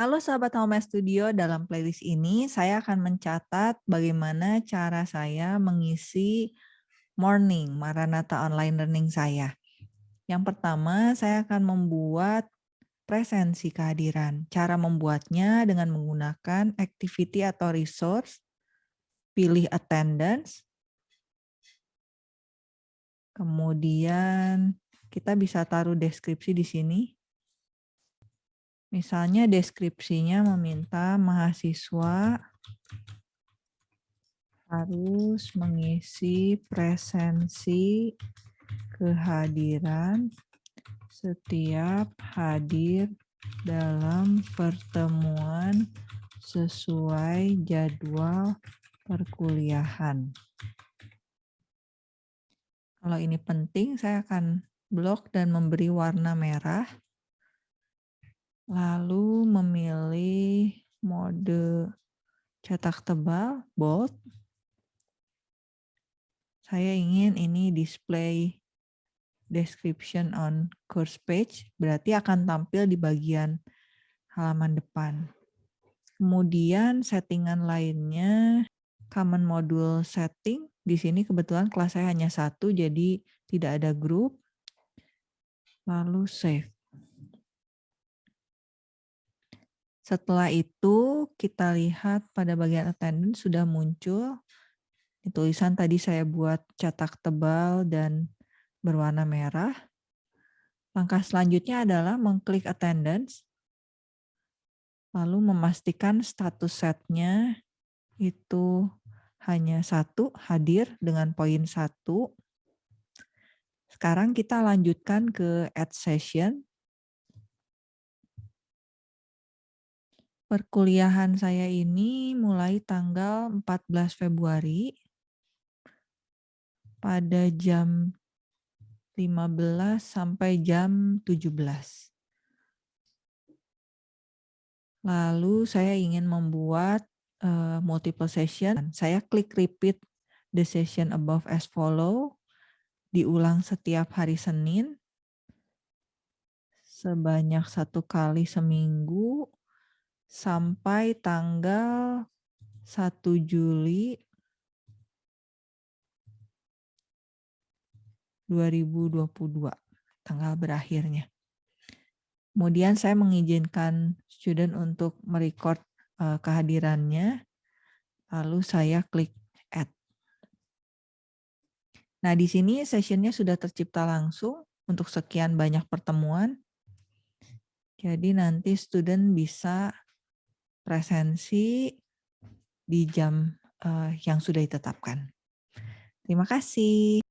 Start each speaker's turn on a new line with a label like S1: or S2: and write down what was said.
S1: Halo sahabat Home Studio, dalam playlist ini saya akan mencatat bagaimana cara saya mengisi morning Maranatha online learning saya. Yang pertama, saya akan membuat presensi kehadiran. Cara membuatnya dengan menggunakan activity atau resource, pilih attendance, kemudian kita bisa taruh deskripsi di sini. Misalnya deskripsinya meminta mahasiswa harus mengisi presensi kehadiran setiap hadir dalam pertemuan sesuai jadwal perkuliahan. Kalau ini penting, saya akan blok dan memberi warna merah lalu memilih mode cetak tebal, bold. Saya ingin ini display description on course page, berarti akan tampil di bagian halaman depan. Kemudian settingan lainnya, common module setting. Di sini kebetulan kelas saya hanya satu, jadi tidak ada grup. Lalu save. Setelah itu kita lihat pada bagian attendance sudah muncul tulisan tadi saya buat cetak tebal dan berwarna merah. Langkah selanjutnya adalah mengklik attendance, lalu memastikan status setnya itu hanya satu, hadir dengan poin satu. Sekarang kita lanjutkan ke add session. Perkuliahan saya ini mulai tanggal 14 Februari pada jam 15 sampai jam 17. Lalu saya ingin membuat uh, multiple session. Saya klik repeat the session above as follow. Diulang setiap hari Senin. Sebanyak satu kali seminggu sampai tanggal 1 Juli 2022, tanggal berakhirnya. Kemudian saya mengizinkan student untuk merecord uh, kehadirannya, lalu saya klik add. Nah, di sini sessionnya sudah tercipta langsung untuk sekian banyak pertemuan. Jadi nanti student bisa presensi di jam uh, yang sudah ditetapkan. Terima kasih.